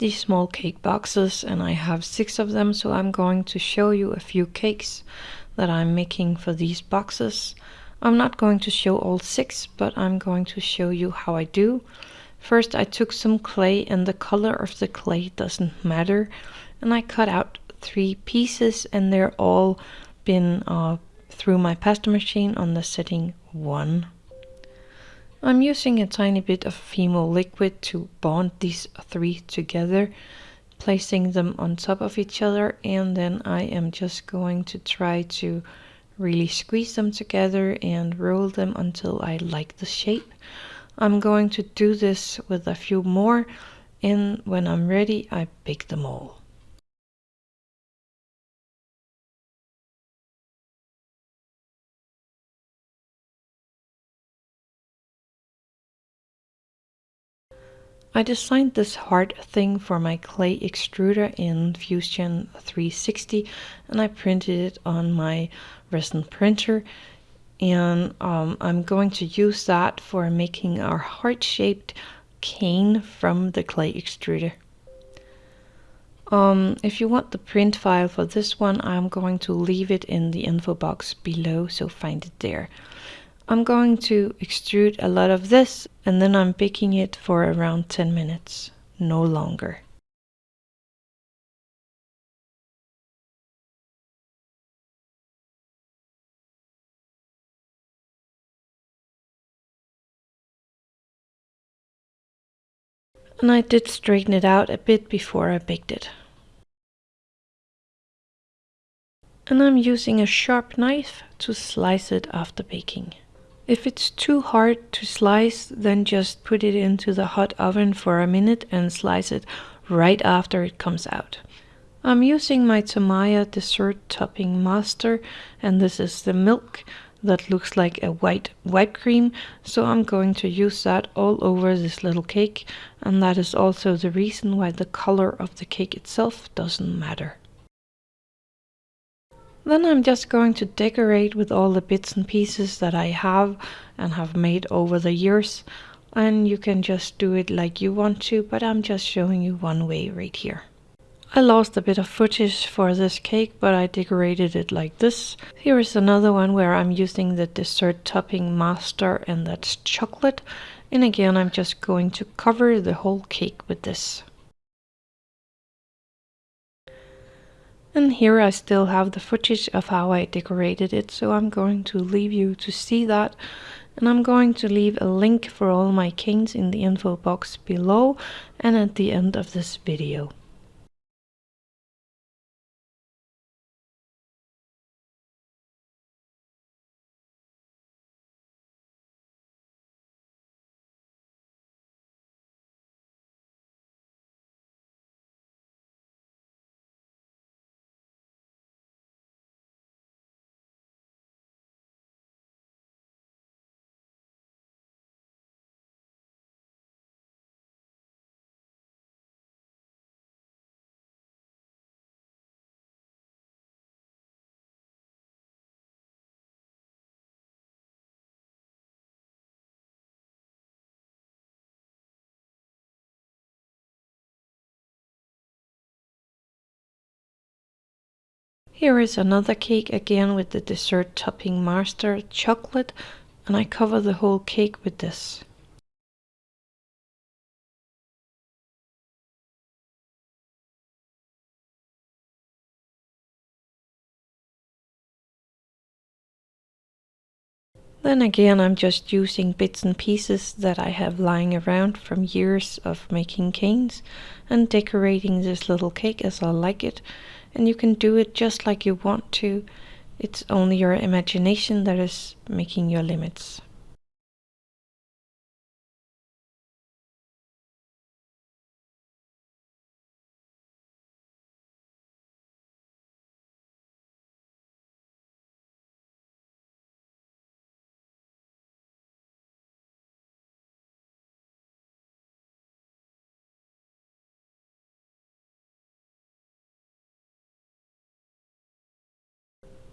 these small cake boxes and I have six of them so I'm going to show you a few cakes that I'm making for these boxes. I'm not going to show all six but I'm going to show you how I do. First I took some clay and the color of the clay doesn't matter and I cut out three pieces and they're all been uh, through my pasta machine on the setting 1. I'm using a tiny bit of Fimo liquid to bond these three together, placing them on top of each other and then I am just going to try to really squeeze them together and roll them until I like the shape. I'm going to do this with a few more and when I'm ready I bake them all. I designed this heart thing for my clay extruder in Fusion 360 and I printed it on my resin printer and um, I'm going to use that for making our heart-shaped cane from the clay extruder. Um, if you want the print file for this one, I'm going to leave it in the info box below, so find it there. I'm going to extrude a lot of this and then I'm baking it for around 10 minutes, no longer. And I did straighten it out a bit before I baked it. And I'm using a sharp knife to slice it after baking. If it's too hard to slice, then just put it into the hot oven for a minute and slice it right after it comes out. I'm using my Tamiya dessert topping master and this is the milk that looks like a white whipped cream so I'm going to use that all over this little cake and that is also the reason why the color of the cake itself doesn't matter. Then I'm just going to decorate with all the bits and pieces that I have and have made over the years. And you can just do it like you want to, but I'm just showing you one way right here. I lost a bit of footage for this cake, but I decorated it like this. Here is another one where I'm using the dessert topping master and that's chocolate. And again, I'm just going to cover the whole cake with this. And here I still have the footage of how I decorated it, so I'm going to leave you to see that. And I'm going to leave a link for all my canes in the info box below and at the end of this video. Here is another cake again with the dessert topping master chocolate and I cover the whole cake with this. Then again I'm just using bits and pieces that I have lying around from years of making canes and decorating this little cake as I like it and you can do it just like you want to. It's only your imagination that is making your limits.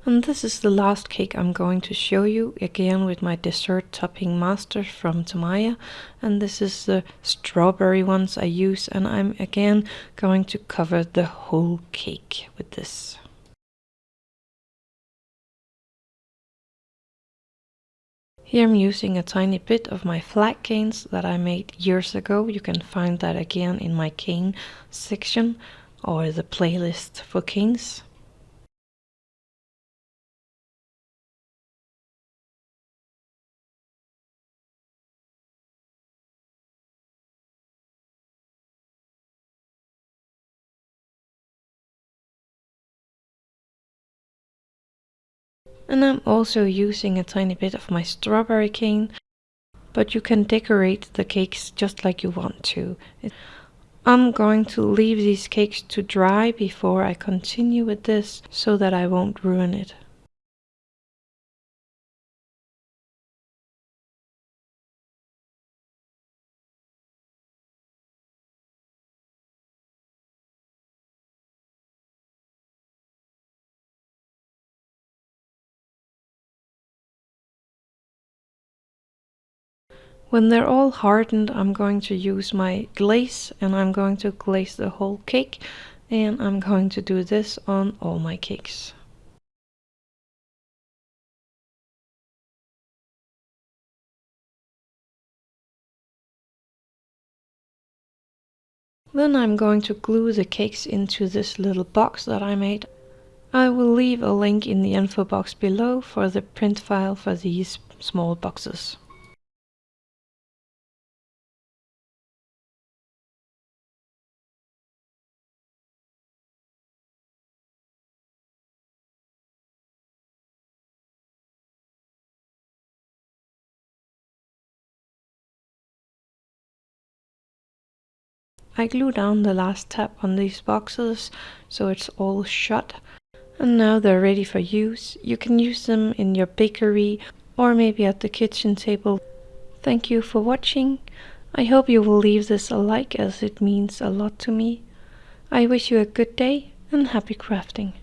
And this is the last cake I'm going to show you, again with my dessert topping master from Tamiya. And this is the strawberry ones I use, and I'm again going to cover the whole cake with this. Here I'm using a tiny bit of my flat canes that I made years ago. You can find that again in my cane section or the playlist for canes. And I'm also using a tiny bit of my strawberry cane, but you can decorate the cakes just like you want to. I'm going to leave these cakes to dry before I continue with this so that I won't ruin it. When they're all hardened, I'm going to use my glaze and I'm going to glaze the whole cake and I'm going to do this on all my cakes. Then I'm going to glue the cakes into this little box that I made. I will leave a link in the info box below for the print file for these small boxes. I glue down the last tab on these boxes so it's all shut. And now they're ready for use. You can use them in your bakery or maybe at the kitchen table. Thank you for watching. I hope you will leave this a like as it means a lot to me. I wish you a good day and happy crafting.